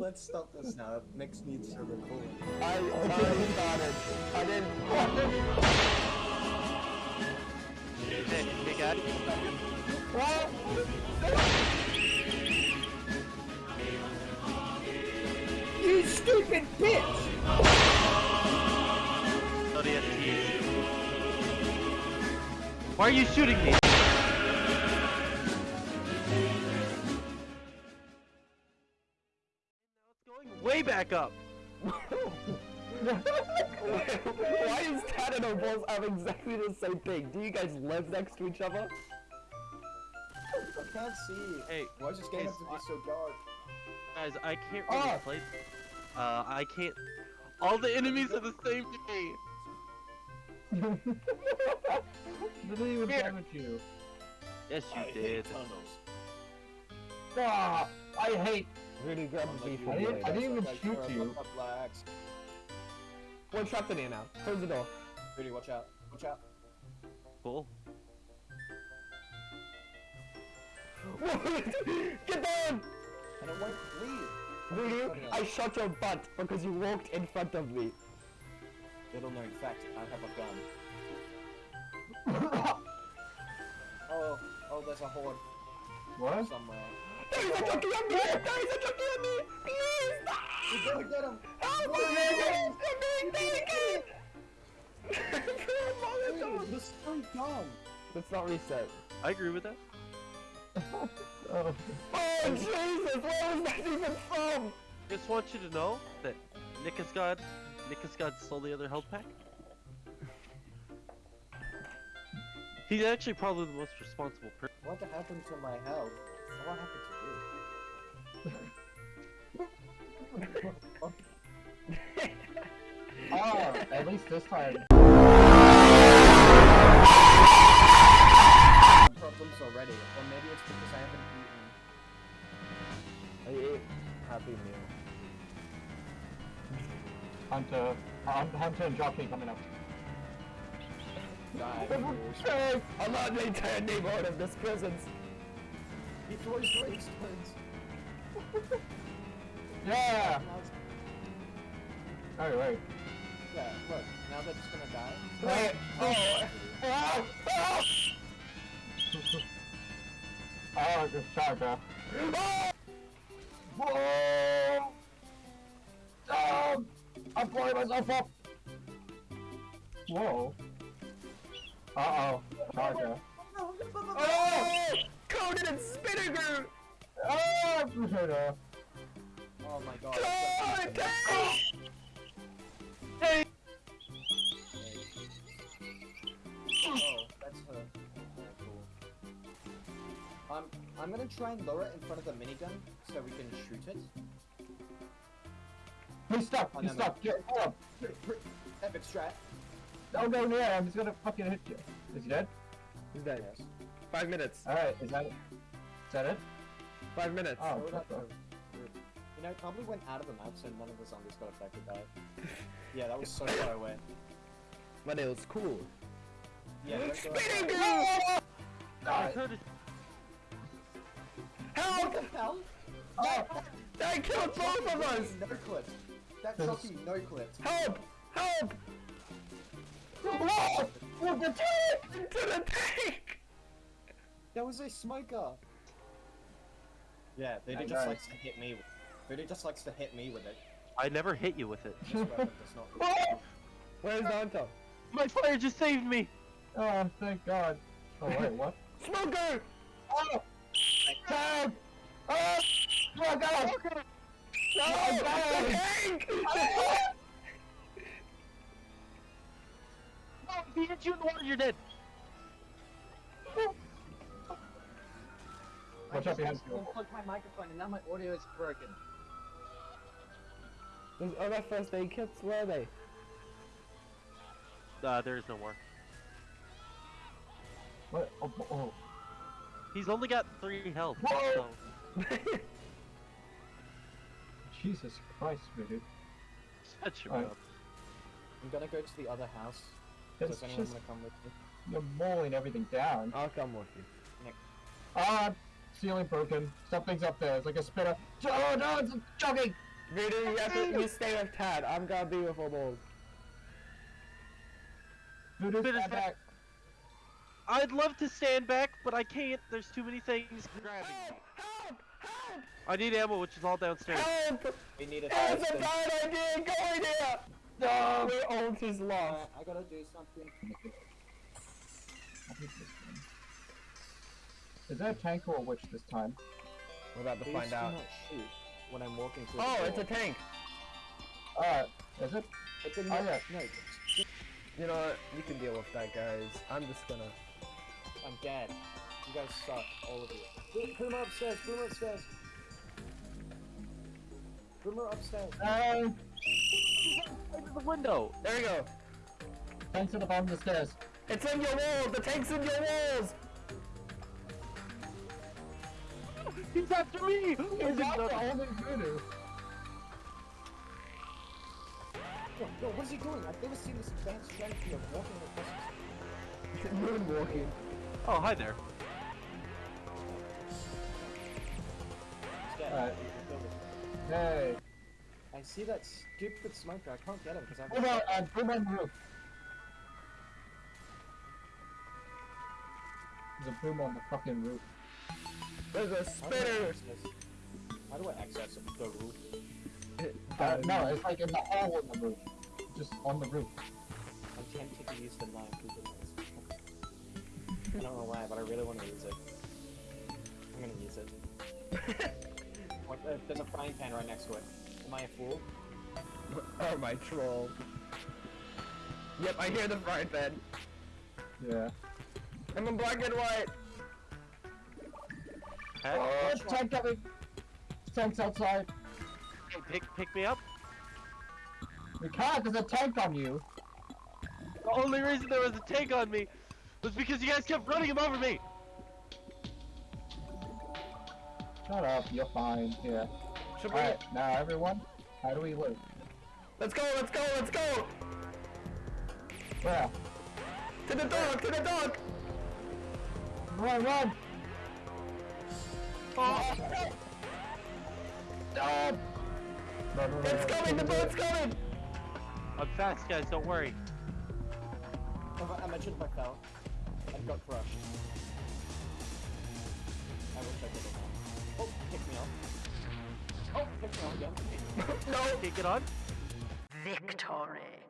Let's stop this now. Mix needs to record. I already started. I didn't. Hey, hey guys. What? You stupid bitch! Why are you shooting me? Going way back up. Why is Tad and Obols have exactly the same thing? Do you guys live next to each other? I can't see. Hey, Why does this game hey, have to be so dark? guys, I can't really Ah. play. Uh, I can't. All the enemies are the same to me. Didn't even Here. damage you. Yes, you I hate did. tunnels. Ah, I hate. Really grab the beef I didn't- I didn't even guys shoot you. about blacks. One trapped in here now. Close the door. Rudy, watch out. Watch out. Cool. Get down! And it won't leave. Rudy, I shot your butt because you walked in front of me. Little known fact, I have a gun. Oh, oh, there's a horde what? somewhere. There is a jockey on me! There is a jockey on me! Please! We gotta get him! Help me! I'm being taken! Dude, the so dumb! Let's not reset. I agree with that. Oh, Oh Jesus! Where was that even from? Just want you to know that Nick has got Nick has got stole the other health pack. He's actually probably the most responsible person. What happened to my health? What happened to you? ah, at least this time. Problems already, or maybe it's because I haven't eaten. I ate Happy Meal. Hunter, Hun- Hunter and Jockey coming up. Die. I'm not the entire neighborhood of this prisons. He throws race twins. Yeah. Oh wait. Yeah, look, now they're just gonna die. Wait. Oh. Oh. Oh. oh, just charger. Whoa. Um, I'm blowing myself up. Whoa. Uh oh. Charger. Oh! Coated in vinegar! Oh, Crusader. Oh my god. Oh, I've got dang! Hey! Oh, that's her. Yeah, cool. I'm I'm gonna try and lower it in front of the minigun so we can shoot it. He's stuck. Oh, He's no, no. stuck. Get hold up. Epic strat. Don't go near him. He's gonna fucking hit you. Is he dead? He's dead. Yes. Five minutes. Alright, is that it? Is that it? Five minutes. Oh, Throw what the- You know, probably went out of the map so none of the zombies got affected by it. Yeah, that was so far away. But it was cool. Yeah, don't go Spinning outside. girl! I Alright. heard it. What Help! the hell? Oh, They killed both of us! No clip. That This- jockey no clip. Help! Help! Whoa! Look at that! Into the tank! That was a smoker. Yeah, they just guy. likes to hit me. With, Voodoo just likes to hit me with it. I never hit you with it. This not. Oh! Where's Dante? My fire just saved me. oh, thank God. Oh, wait, what? Smoker! Oh! Tag! Oh! Oh, God! No! Oh, The God! tank! No, if he hits you in the water, you're dead. Watch out behind you. Unplugged my microphone and now my audio is broken. Those other first aid kits, where are they? Uh, there is no more. What? Oh, oh. He's only got three health. Whoa! So Jesus Christ, dude. shut your Alright. mouth. I'm gonna go to the other house. It's Does anyone just, wanna come with me? you're mauling everything down. I'll come with you. Ah, ceiling broken. Something's up there. It's like a spitter. Oh no, it's a jogging! Voodoo, you have to you stay with Tad. I'm gonna be with Obos. Voodoo, stand back. I'd love to stand back, but I can't. There's too many things grabbing me. Help! Help! I need ammo, which is all downstairs. Help! We need a That was a bad idea! Go in here! No! We're all just Uh, lost. I gotta do something. Is there a tank or a witch this time? We're about to Please find out. not shoot when I'm walking through Oh, the it's a tank. Uh, is it? It didn't Oh, yeah. No, You know what? You can deal with that, guys. I'm just gonna. I'm dead. You guys suck, all of you. Put him upstairs, Boomer upstairs. Boomer upstairs. No! Into the window. There we go. Tank's at the bottom of the stairs. It's in your walls. The tank's in your walls. He's after me. I He's did after nothing. holding Voodoo. Yo, yo, what is he doing? I've never seen this advanced strategy of walking across this. Moonwalking. Oh, hi there. He's dead. Alright. You can kill this. Hey. I see that stupid smoker. I can't get him because I'm. Boom on, uh, boom on the roof. There's a boom on the fucking roof. There's a How do I spitter. How do I access the roof? Uh, no, it's like in the hole in the roof. Just on the roof. I'm tempted to use the knife. Who knows? I don't know why, but I really want to use it. I'm gonna use it. What, uh, there's a frying pan right next to it. Am I a fool? oh my troll. Yep, I hear the frying pan. Yeah. I'm in black and white. Hey, Oh, tank coming! Tank's outside. pick, pick me up. We can't, there's a tank on you. The only reason there was a tank on me was because you guys kept running him over me. Shut up, you're fine. Yeah. Should we? Alright, now everyone, how do we live? Let's go. Let's go. Let's go. Where? To the dog. To the dog. Run, run! Oh, Stop! Run, run, It's run, coming. The boat's coming. I'm fast, guys. Don't worry. I mentioned if I fell and got crushed. I wish I could have done. Oh, pick me up. Oh, pick me up again. no. Okay, get on. Victory.